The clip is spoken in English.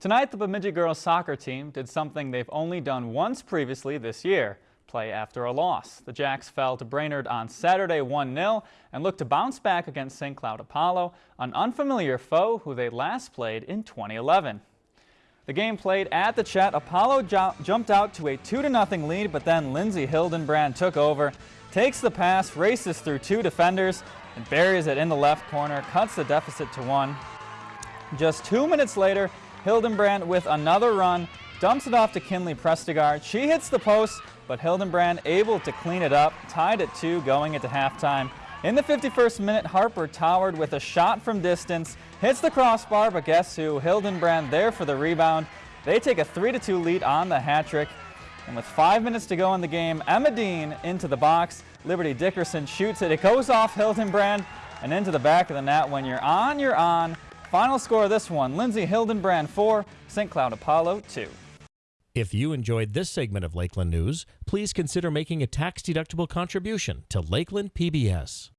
Tonight, the Bemidji girls soccer team did something they've only done once previously this year, play after a loss. The Jacks fell to Brainerd on Saturday 1-0 and look to bounce back against St. Cloud Apollo, an unfamiliar foe who they last played in 2011. The game played at the Chet. Apollo jumped out to a 2-0 lead, but then Lindsay Hildenbrand took over, takes the pass, races through two defenders, and buries it in the left corner, cuts the deficit to one. Just two minutes later, Hildenbrand with another run, dumps it off to Kinley Prestigard. She hits the post, but Hildenbrand able to clean it up, tied at two going into halftime. In the 51st minute, Harper towered with a shot from distance, hits the crossbar, but guess who? Hildenbrand there for the rebound. They take a 3-2 lead on the hat trick. And with five minutes to go in the game, Emma Dean into the box. Liberty Dickerson shoots it. It goes off Hildenbrand and into the back of the net. When you're on, you're on. Final score of this one, Lindsay Hildenbrand 4, St. Cloud Apollo 2. If you enjoyed this segment of Lakeland News, please consider making a tax-deductible contribution to Lakeland PBS.